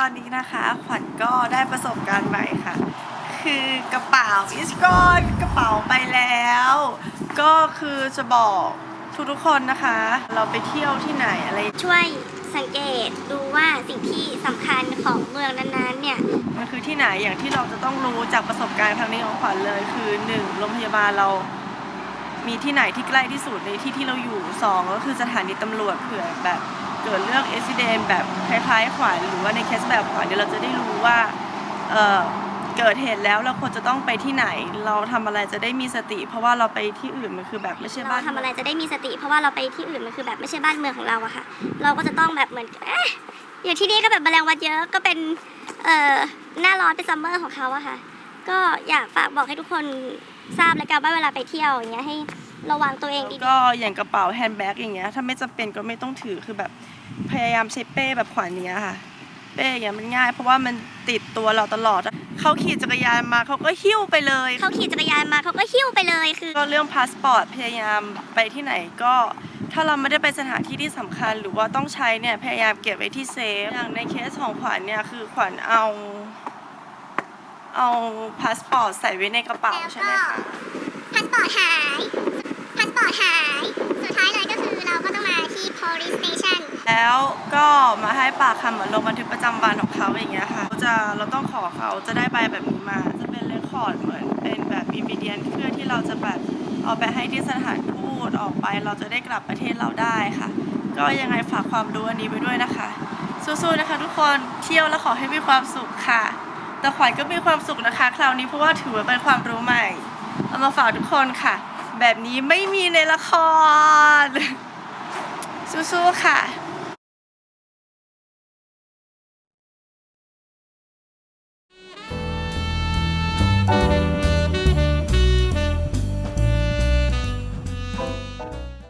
วัญก็ได้ประสบการณ์ใหม่ค่ะ คือกระเป๋าอิสกอนกระเป๋าไปแล้ว ก็คือจะบอกทุกๆคนนะคะ เราไปเที่ยวที่ไหนอะไร ช่วยสังเกตดูว่าสิ่งที่สำคัญของเมืองนั้นๆ เนี่ย มันคือที่ไหนอย่างที่เราจะต้องรู้จากประสบการณ์ครั้งนี้ของขวัญเลย คือหนึ่งโรงพยาบาลเรา มีที่ไหนที่ใกล้ที่สุดในที่ที่เราอยู่สองก็คือสถานีตำรวจเผื่อแบบ เกิดเรื่องอุบิเหตุแบบคล้ายๆขวัญหรือว่าในเคสแบบขวัญเดี๋ยวเราจะได้รู้ว่าเออเกิดเหตุแล้วเราควรจะต้องไปที่ไหน เราทำอะไรจะได้มีสติ เพราะว่าเราไปที่อื่นมันคือแบบไม่ใช่เราบ้านทำอะไรจะได้มีสติ เพราะว่าเราไปที่อื่นมันคือแบบไม่ใช่บ้านเมืองของเราอะค่ะ เราก็จะต้องแบบเหมือนเอ๊ะอยู่ที่นี่ก็แบบแมลงวันเยอะก็เป็นเอ่อหน้าร้อนเป็นซัมเมอร์ของเขาอะค่ะ ก็อยากฝากบอกให้ทุกคนทราบเลยกันว่าเวลาไปเที่ยวอย่างเงี้ยให้ระวังตัวเองดีก็อย่างกระเป๋า handbag อย่างเงี้ยถ้าไม่จำเป็นก็ไม่ต้องถือคือแบบ พยายามใช้เป้แบบขวัญเนี้ยค่ะ เป้อย่างเงี้ยมันง่าย เพราะว่ามันติดตัวเราตลอดเขาขี่จักรยานมาเขาก็หิ้วไปเลยๆเขาขี่จักรยานมาเขาก็หิ้วไปเลยคือก็เรื่องพาสปอร์ตพยายามไปที่ไหนก็ถ้าเราไม่ได้ไปสถานที่ที่สำคัญ หรือว่าต้องใช้เนี่ยพยายามเก็บไว้ที่เซฟอย่างในเคสของขวัญเนี่ยคือขวัญเอาเอาพาสปอร์ตใส่ไว้ในกระเป๋าใช่ไหมคะพาสปอร์ตหายพาสปอร์ตหายสุดท้ายเลยก็คือเราก็ต้องมาที่ police station แล้วก็มาให้ปากคำเหมือนลงบันทึกประจำวันของเขาอย่างเงี้ยค่ะเขาจะเราต้องขอเขาจะได้ใบแบบนี้มา จะเป็น record เหมือนเป็นแบบ evidence เพื่อที่เราจะแบบเอาไปให้ที่สถานทูตออกไป เราจะได้กลับประเทศเราได้ค่ะ ก็ยังไงฝากความรู้อันนี้ไปด้วยนะคะ สู้ๆนะคะทุกคนเที่ยวแล้วขอให้มีความสุขค่ะ แต่ขวัญก็มีความสุขนะคะ คราวนี้เพราะว่าถือว่าเป็นความรู้ใหม่เอามาฝากทุกคนค่ะ แบบนี้ไม่มีในละคร สู้ๆค่ะ